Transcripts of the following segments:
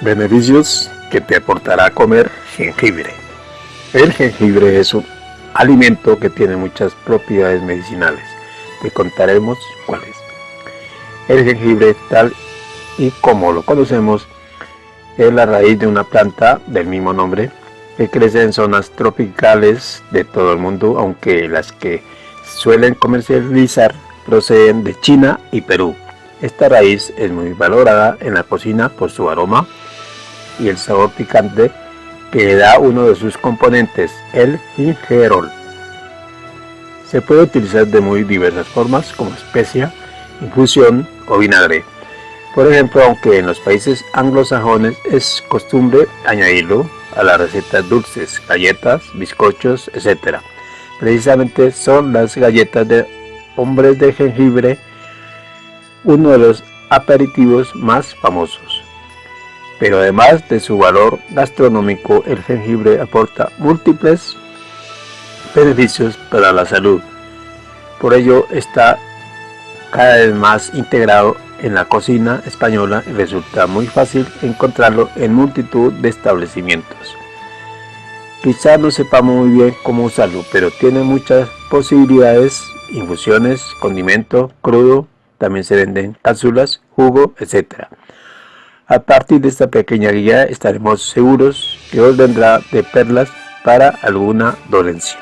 Beneficios que te aportará comer jengibre. El jengibre es un alimento que tiene muchas propiedades medicinales. Te contaremos cuáles. El jengibre, tal y como lo conocemos, es la raíz de una planta del mismo nombre que crece en zonas tropicales de todo el mundo, aunque las que suelen comercializar proceden de China y Perú. Esta raíz es muy valorada en la cocina por su aroma y el sabor picante que le da uno de sus componentes, el gingerol. Se puede utilizar de muy diversas formas como especia, infusión o vinagre. Por ejemplo, aunque en los países anglosajones es costumbre añadirlo a las recetas dulces, galletas, bizcochos, etc. Precisamente son las galletas de hombres de jengibre uno de los aperitivos más famosos. Pero además de su valor gastronómico, el jengibre aporta múltiples beneficios para la salud. Por ello está cada vez más integrado en la cocina española y resulta muy fácil encontrarlo en multitud de establecimientos. Quizá no sepamos muy bien cómo usarlo, pero tiene muchas posibilidades, infusiones, condimento, crudo, también se venden cápsulas, jugo, etc. A partir de esta pequeña guía estaremos seguros que os vendrá de perlas para alguna dolencia.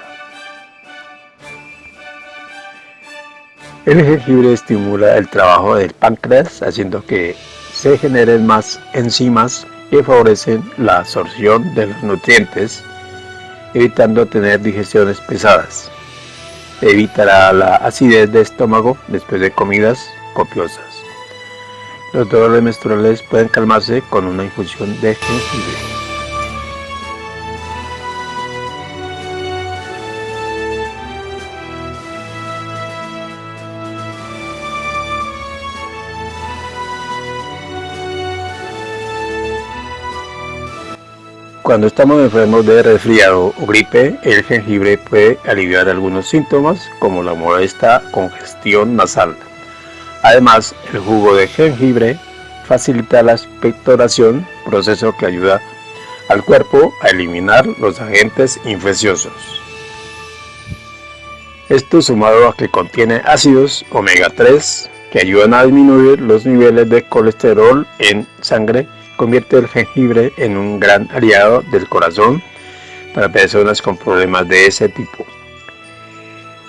El jengibre estimula el trabajo del páncreas haciendo que se generen más enzimas que favorecen la absorción de los nutrientes, evitando tener digestiones pesadas. Evitará la acidez de estómago después de comidas copiosas. Los dolores menstruales pueden calmarse con una infusión de jengibre. Cuando estamos enfermos de resfriado o gripe, el jengibre puede aliviar algunos síntomas como la molesta congestión nasal. Además, el jugo de jengibre facilita la expectoración, proceso que ayuda al cuerpo a eliminar los agentes infecciosos. Esto sumado a que contiene ácidos omega 3 que ayudan a disminuir los niveles de colesterol en sangre convierte el jengibre en un gran aliado del corazón para personas con problemas de ese tipo.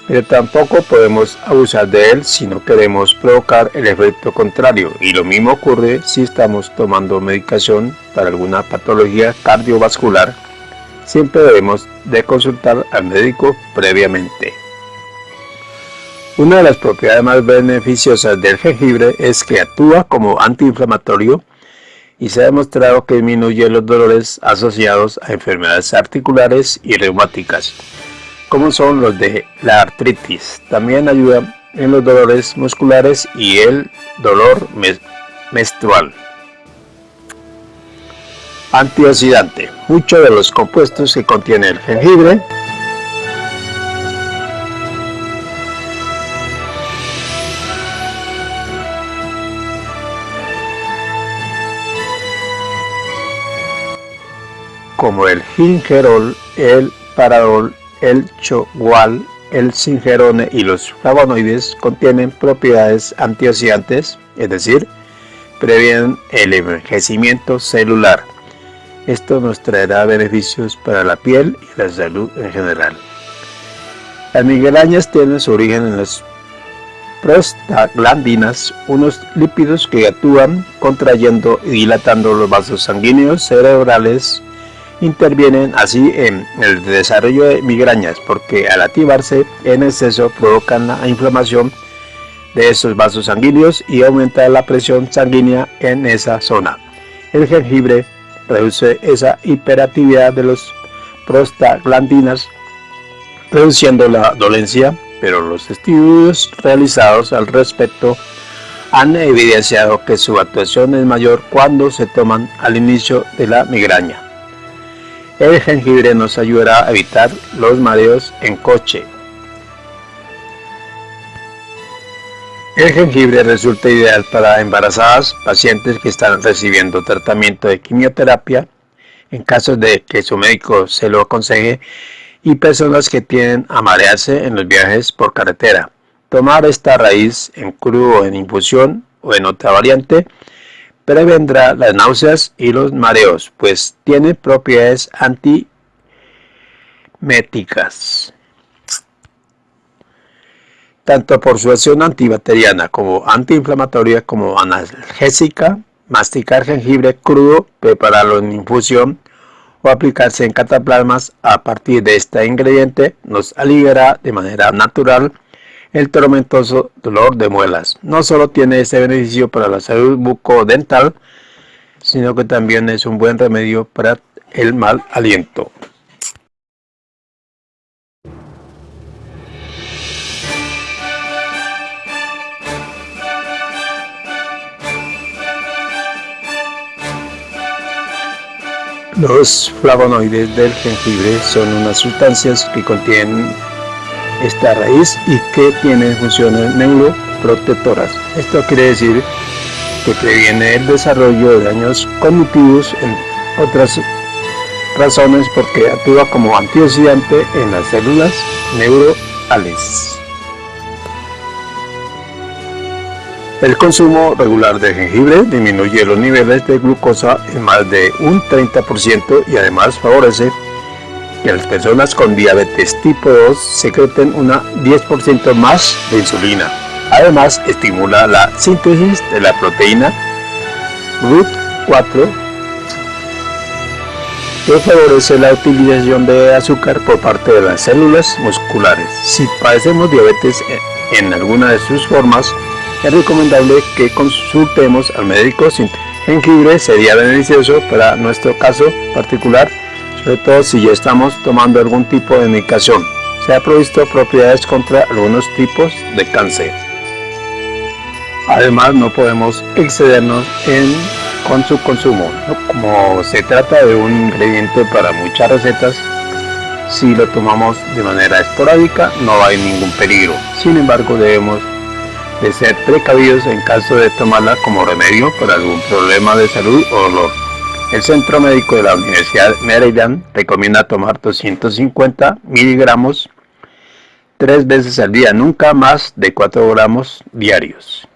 Pero tampoco podemos abusar de él si no queremos provocar el efecto contrario y lo mismo ocurre si estamos tomando medicación para alguna patología cardiovascular. Siempre debemos de consultar al médico previamente. Una de las propiedades más beneficiosas del jengibre es que actúa como antiinflamatorio y se ha demostrado que disminuye los dolores asociados a enfermedades articulares y reumáticas, como son los de la artritis. También ayuda en los dolores musculares y el dolor menstrual. Antioxidante. Muchos de los compuestos que contiene el jengibre como el gingerol, el paradol, el chogual, el singerone y los flavonoides contienen propiedades antioxidantes, es decir, previenen el envejecimiento celular. Esto nos traerá beneficios para la piel y la salud en general. Las migrañas tienen su origen en las prostaglandinas, unos lípidos que actúan contrayendo y dilatando los vasos sanguíneos cerebrales intervienen así en el desarrollo de migrañas porque al activarse en exceso provocan la inflamación de esos vasos sanguíneos y aumenta la presión sanguínea en esa zona. El jengibre reduce esa hiperactividad de los prostaglandinas reduciendo la dolencia, pero los estudios realizados al respecto han evidenciado que su actuación es mayor cuando se toman al inicio de la migraña. El jengibre nos ayudará a evitar los mareos en coche. El jengibre resulta ideal para embarazadas, pacientes que están recibiendo tratamiento de quimioterapia, en caso de que su médico se lo aconseje, y personas que tienen a marearse en los viajes por carretera. Tomar esta raíz en crudo en infusión o en otra variante prevendrá las náuseas y los mareos, pues tiene propiedades antiméticas tanto por su acción antibacteriana como antiinflamatoria como analgésica, masticar jengibre crudo, prepararlo en infusión o aplicarse en cataplasmas a partir de este ingrediente nos aliviará de manera natural el tormentoso dolor de muelas. No solo tiene este beneficio para la salud bucodental, sino que también es un buen remedio para el mal aliento. Los flavonoides del jengibre son unas sustancias que contienen esta raíz y que tienen funciones neuroprotectoras. Esto quiere decir que previene el desarrollo de daños cognitivos en otras razones porque actúa como antioxidante en las células neurales. El consumo regular de jengibre disminuye los niveles de glucosa en más de un 30% y además favorece que las personas con diabetes tipo 2 secreten una 10% más de insulina. Además, estimula la síntesis de la proteína RUT4 que favorece la utilización de azúcar por parte de las células musculares. Si padecemos diabetes en alguna de sus formas, es recomendable que consultemos al médico sin jengibre sería beneficioso para nuestro caso particular, sobre todo si ya estamos tomando algún tipo de medicación. Se ha provisto propiedades contra algunos tipos de cáncer. Además no podemos excedernos en, con su consumo. Como se trata de un ingrediente para muchas recetas, si lo tomamos de manera esporádica no hay ningún peligro. Sin embargo debemos de ser precavidos en caso de tomarla como remedio por algún problema de salud o dolor. El Centro Médico de la Universidad Meridian recomienda tomar 250 miligramos tres veces al día, nunca más de 4 gramos diarios.